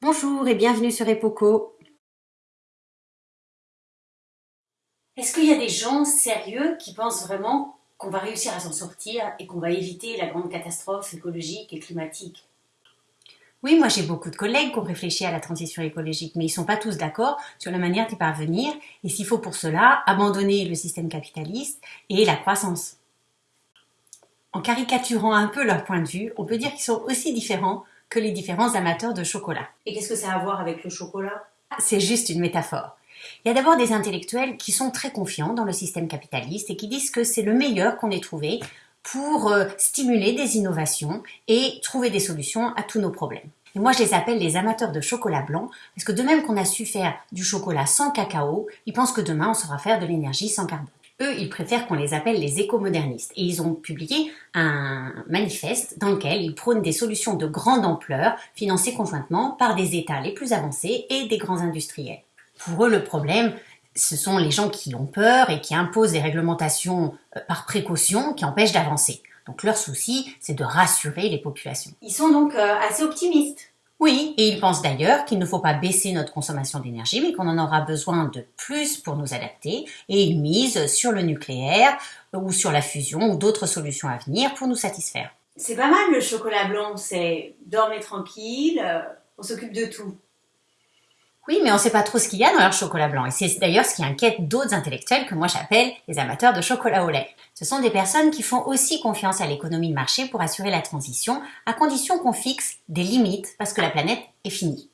Bonjour et bienvenue sur Epoco. Est-ce qu'il y a des gens sérieux qui pensent vraiment qu'on va réussir à s'en sortir et qu'on va éviter la grande catastrophe écologique et climatique? Oui, moi j'ai beaucoup de collègues qui ont réfléchi à la transition écologique, mais ils ne sont pas tous d'accord sur la manière d'y parvenir et s'il faut pour cela abandonner le système capitaliste et la croissance. En caricaturant un peu leur point de vue, on peut dire qu'ils sont aussi différents que les différents amateurs de chocolat. Et qu'est-ce que ça a à voir avec le chocolat? C'est juste une métaphore. Il y a d'abord des intellectuels qui sont très confiants dans le système capitaliste et qui disent que c'est le meilleur qu'on ait trouvé pour euh, stimuler des innovations et trouver des solutions à tous nos problèmes. Et moi, je les appelle les amateurs de chocolat blanc, parce que de même qu'on a su faire du chocolat sans cacao, ils pensent que demain, on saura faire de l'énergie sans carbone. Eux, ils préfèrent qu'on les appelle les écomodernistes. Et ils ont publié un manifeste dans lequel ils prônent des solutions de grande ampleur, financées conjointement par des États les plus avancés et des grands industriels. Pour eux, le problème, ce sont les gens qui ont peur et qui imposent des réglementations euh, par précaution qui empêchent d'avancer. Donc leur souci, c'est de rassurer les populations. Ils sont donc euh, assez optimistes. Oui, et ils pensent d'ailleurs qu'il ne faut pas baisser notre consommation d'énergie, mais qu'on en aura besoin de plus pour nous adapter, et ils misent sur le nucléaire, ou sur la fusion, ou d'autres solutions à venir pour nous satisfaire. C'est pas mal le chocolat blanc, c'est dormez tranquille, euh, on s'occupe de tout. Oui, mais on ne sait pas trop ce qu'il y a dans leur chocolat blanc. Et c'est d'ailleurs ce qui inquiète d'autres intellectuels que moi j'appelle les amateurs de chocolat au lait. Ce sont des personnes qui font aussi confiance à l'économie de marché pour assurer la transition, à condition qu'on fixe des limites parce que la planète est finie.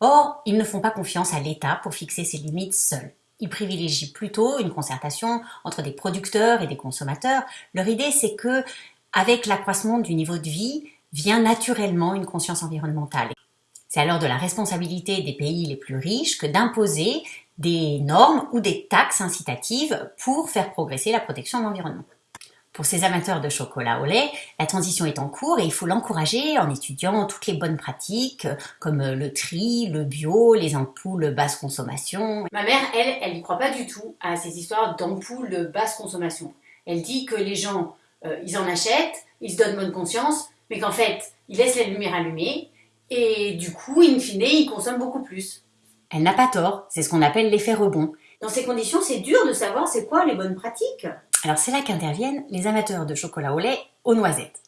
Or, ils ne font pas confiance à l'État pour fixer ces limites seuls. Ils privilégient plutôt une concertation entre des producteurs et des consommateurs. Leur idée, c'est que, avec l'accroissement du niveau de vie, vient naturellement une conscience environnementale. C'est alors de la responsabilité des pays les plus riches que d'imposer des normes ou des taxes incitatives pour faire progresser la protection de l'environnement. Pour ces amateurs de chocolat au lait, la transition est en cours et il faut l'encourager en étudiant toutes les bonnes pratiques comme le tri, le bio, les ampoules basse consommation. Ma mère, elle, elle n'y croit pas du tout à ces histoires d'ampoules de basse consommation. Elle dit que les gens, euh, ils en achètent, ils se donnent bonne conscience, mais qu'en fait, ils laissent la lumière allumée et du coup, in fine, ils consomment beaucoup plus. Elle n'a pas tort, c'est ce qu'on appelle l'effet rebond. Dans ces conditions, c'est dur de savoir c'est quoi les bonnes pratiques. Alors c'est là qu'interviennent les amateurs de chocolat au lait aux noisettes.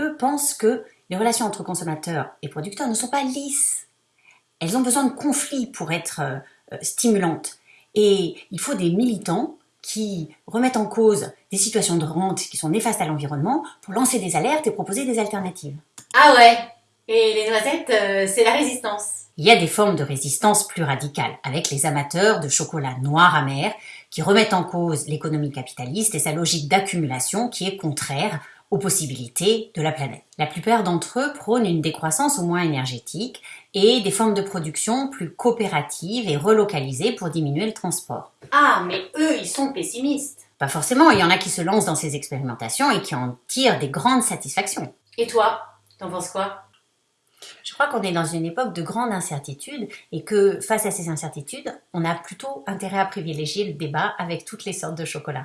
Eux pensent que les relations entre consommateurs et producteurs ne sont pas lisses. Elles ont besoin de conflits pour être euh, stimulantes. Et il faut des militants qui remettent en cause des situations de rente qui sont néfastes à l'environnement pour lancer des alertes et proposer des alternatives. Ah ouais et les noisettes, euh, c'est la résistance. Il y a des formes de résistance plus radicales, avec les amateurs de chocolat noir amer, qui remettent en cause l'économie capitaliste et sa logique d'accumulation qui est contraire aux possibilités de la planète. La plupart d'entre eux prônent une décroissance au moins énergétique et des formes de production plus coopératives et relocalisées pour diminuer le transport. Ah, mais eux, ils sont pessimistes. Pas forcément, il y en a qui se lancent dans ces expérimentations et qui en tirent des grandes satisfactions. Et toi, t'en penses quoi? Je crois qu'on est dans une époque de grande incertitude et que face à ces incertitudes, on a plutôt intérêt à privilégier le débat avec toutes les sortes de chocolat.